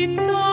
Vita